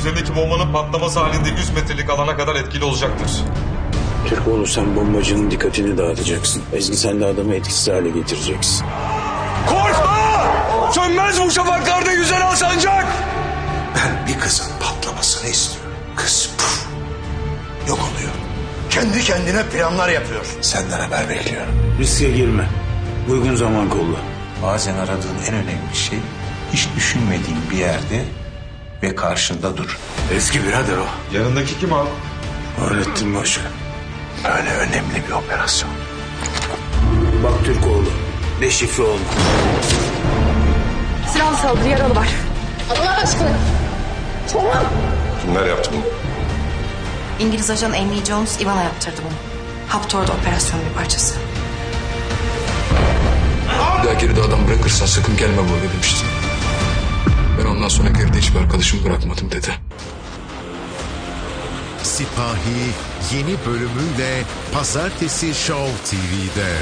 Üzerindeki bombanın patlaması halinde 100 metrelik alana kadar etkili olacaktır. Türkoğlu sen bombacının dikkatini dağıtacaksın. Ezgi sen de adamı etkisiz hale getireceksin. Korkma! Sönmez bu şafaklarda yüzen al sancak! Ben bir kızın patlamasını istiyorum. Kız puf, yok oluyor. Kendi kendine planlar yapıyor. Senden haber bekliyorum. Riske girme. Uygun zaman kolla. Bazen aradığın en önemli şey hiç düşünmediğin bir yerde ve karşında dur. Eski birader o. Yanındaki kim abi? Öğrettin başı. Öyle önemli bir operasyon. Bak Türkoğlu. Deşifre olma. Silahlı saldırı yaralı var. Allah aşkına. Tamam. Kimler yaptı bunu? İngiliz ajan Amy Jones Ivana yaptırdı bunu. Haptor'da operasyonun bir parçası. Bir daha geride adam bırakırsan sakın gelme buraya demişti. Ben ondan sonra geride hiçbir arkadaşımı bırakmadım dedi. Sipahi yeni bölümüyle Pazartesi Show TV'de.